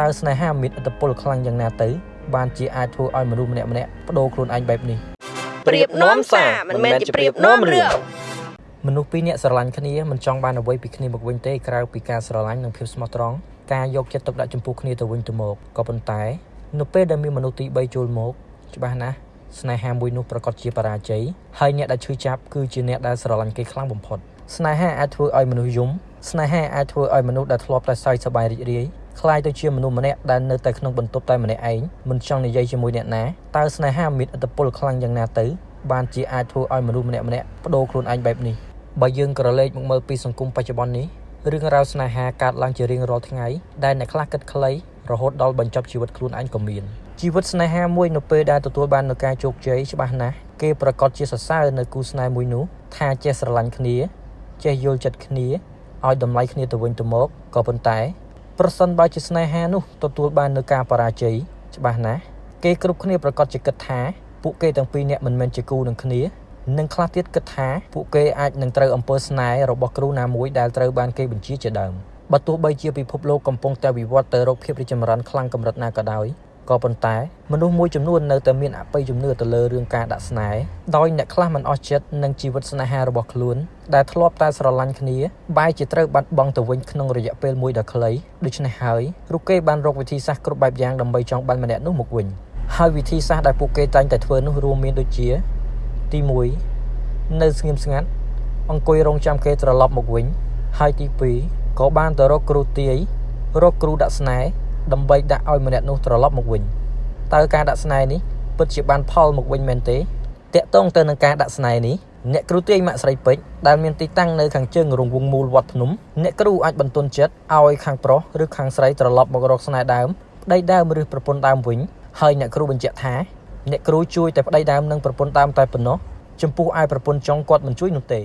តើស្នេហាមានឥទ្ធិពលខ្លាំងយ៉ាងណាទៅ បានជាអាចធ្វើឲ្យមនុស្សម្នាក់ម្នាក់បដូរខ្លួនឯងបែបនេះប្រៀបនាំសារមិនមែនជាប្រៀបនាំរឿងមនុស្សពីរនាក់ស្រឡាញ់គ្នាមិនចង់បានអ្វីពីគ្នាមកវិញទេក្រៅពីការស្រឡាញ់និងភាពស្មោះត្រង់ការយកចិត្តទុកដាក់ចំពោះគ្នាទៅវិញទៅមកក៏ប៉ុន្តែ នៅពេលដែលមានមនុស្សទី3ចូលមកច្បាស់ណាស់ស្នេហាមួយនោះប្រកាសជាបរាជ័យហើយអ្នកដែលឈឺចាប់គឺជាអ្នកដែលស្រឡាញ់គេខ្លាំងបំផុតស្នេហាអាចធ្វើឲ្យមនុស្សយំស្នេហាអាចធ្វើឲ្យមនុស្សដែលធ្លាប់តែសើចសប្បាយរីករាយ คล้ายទៅជាមនុស្សម្នាក់ដែលនៅតែក្នុងបន្ទប់តែម្នាក់ឯងមិនចង់និយាយជាមួយអ្នកណាតើស្នេហាមានឥទ្ធិពលខ្លាំងយ៉ាងណាទៅបានជាអាចធ្វើឲ្យមនុស្សម្នាក់ម្នាក់បដូរខ្លួនឯងបែបនេះបើយើងក្រឡេកមកមើលពីសង្គមបច្ចុប្បន្ននេះរឿងរ៉ាវស្នេហាកើតឡើងជារៀងរាល់ថ្ងៃដែលអ្នកខ្លះគិតខ្លីរហូតដល់បញ្ចប់ជីវិតខ្លួនឯងក៏មានជីវិតស្នេហាមួយនៅពេលដែលទទួលបាននូវការជោគជ័យច្បាស់ណាស់គេប្រកាសជាសរសើរនៅគូស្នេហ៍មួយនោះថាចេះស្រឡាញ់គ្នាចេះយល់ចិត្តគ្នាឲ្យតម្លៃគ្នាទៅវិញទៅមកក៏ប៉ុន្តែ ប្រសិនបើជាស្នេហានោះទទួលបាននូវការបរាជ័យច្បាស់ណាស់គេគ្រប់គ្នាប្រកាសជាគិតថាពួកគេទាំងពីរនាក់មិនមែនជាគូនឹងគ្នានិងខ្លះទៀតគិតថាពួកគេអាចនឹងត្រូវអំពើស្នេហ៍របស់គ្រូណាមួយដែលត្រូវបានគេបញ្ជាជាដើមបើទោះបីជាពិភពលោកកំពុងតែវិវត្តទៅរកភាពរីកចម្រើនខ្លាំងកម្រិតណាក៏ដោយ ក៏ប៉ុន្តែមនុស្សមួយចំនួននៅតែមានអបិយជំនឿទៅលើរឿងការដាក់ស្នេហ៍ដោយអ្នកខ្លះមិនអស់ចិត្តនឹងជីវិតស្នេហារបស់ខ្លួនដែលធ្លាប់តែស្រឡាញ់គ្នាបែរជាត្រូវបាត់បង់ទៅវិញក្នុងរយៈពេលមួយដ៏ខ្លីដូច្នេះហើយរូគេបានរកវិធីសាស្ត្រគ្រប់បែបយ៉ាងដើម្បីចង់បានម្នាក់នោះមកវិញហើយវិធីសាស្ត្រដែលពួកគេតែងតែធ្វើនោះរួមមានដូចជា ទី1នៅស្ងៀមស្ងាត់អង្គុយរងចាំគេត្រឡប់មកវិញហើយទី2ក៏បានទៅរកគ្រូទាយរកគ្រូដាក់ស្នេហ៍ ដើម្បីដាក់ឲ្យម្នាក់នោះត្រឡប់មកវិញតើការដាក់ស្នេហ៍នេះពិតជាបានផលមកវិញមែនទេតកតងទៅនឹងការដាក់ស្នេហ៍នេះអ្នកគ្រូទាយម៉ាក់ស្រីពេជ្រដែលមានទីតាំងនៅខាងជើងរង្វង់មូលវត្តភ្នំអ្នកគ្រូអាចបន្ទន់ចិត្តឲ្យខាងប្រុសឬខាងស្រីត្រឡប់មករកស្នេហ៍ដើមប្តីដើមឬប្រពន្ធដើមវិញហើយអ្នកគ្រូបញ្ជាក់ថាអ្នកគ្រូជួយតែប្តីដើមនិងប្រពន្ធដើមតែប៉ុណ្ណោះចំពោះឯប្រពន្ធចុងគាត់មិនជួយនោះទេ